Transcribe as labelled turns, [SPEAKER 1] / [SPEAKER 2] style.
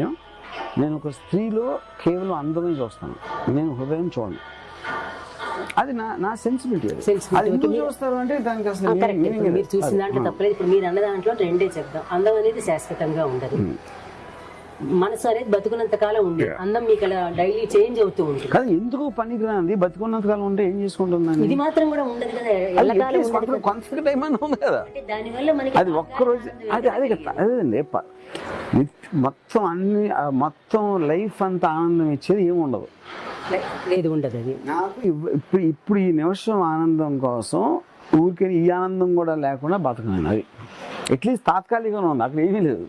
[SPEAKER 1] ఏం? నేను ఒక స్త్రీలో కేవలం అందమే చూస్తాను. నేను హృదయం చూడను. అది నా నా సెన్సిబిలిటీ అది. ఎందుకు చూస్తారు అంటే దానికి అసలు.
[SPEAKER 2] మీరు చూసిన దాంట్లో తప్పలేదు. ఇప్పుడు మీరు అన్న దాంట్లో రెండే చెప్దాం. అందం అనేది శాశ్వతంగా ఉండదు. మనసు అనేది బతుకున్నంత కాలం ఉంది. అందం మీకు అలా డైలీ చేంజ్ అవుతూ ఉంటుంది.
[SPEAKER 1] కానీ ఎందుకు పనికిరాంది బతుకున్నంతకాలం ఉంటే ఏం చేసుకుంటుందని
[SPEAKER 2] ఇది మాత్రం కూడా ఉండదు కదా.
[SPEAKER 1] కొంత- టైం ఉంది
[SPEAKER 2] దానివల్ల మనకి
[SPEAKER 1] అది ఒక్కరోజు అది అది మొత్తం అన్ని మొత్తం లైఫ్ అంతా ఆనందం ఇచ్చేది ఏమి ఉండదు.
[SPEAKER 2] లేదు ఉండదు అది.
[SPEAKER 1] నాకు ఇప్పుడు ఇప్పుడు ఈ నిమిషం ఆనందం కోసం ఊరికే ఈ ఆనందం కూడా లేకుండా బతకలేను అది అట్లీస్ట్ తాత్కాలికంగా ఉంది. అక్కడ ఏమీ లేదు.